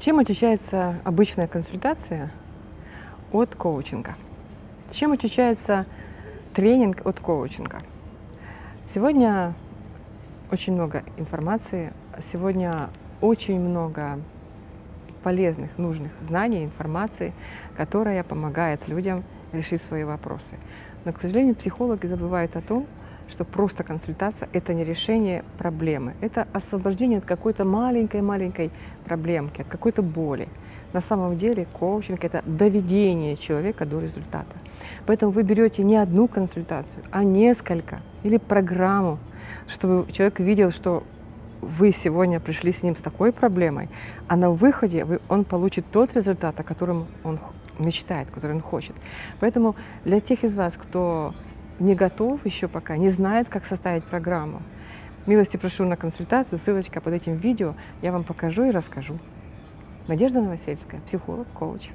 Чем отличается обычная консультация от коучинга? Чем отличается тренинг от коучинга? Сегодня очень много информации, сегодня очень много полезных, нужных знаний, информации, которая помогает людям решить свои вопросы. Но, к сожалению, психологи забывают о том, что просто консультация – это не решение проблемы, это освобождение от какой-то маленькой-маленькой проблемки, от какой-то боли. На самом деле коучинг – это доведение человека до результата. Поэтому вы берете не одну консультацию, а несколько или программу, чтобы человек видел, что вы сегодня пришли с ним с такой проблемой, а на выходе вы, он получит тот результат, о котором он мечтает, который он хочет. Поэтому для тех из вас, кто не готов еще пока, не знает, как составить программу, милости прошу на консультацию, ссылочка под этим видео, я вам покажу и расскажу. Надежда Новосельская, психолог, коуч.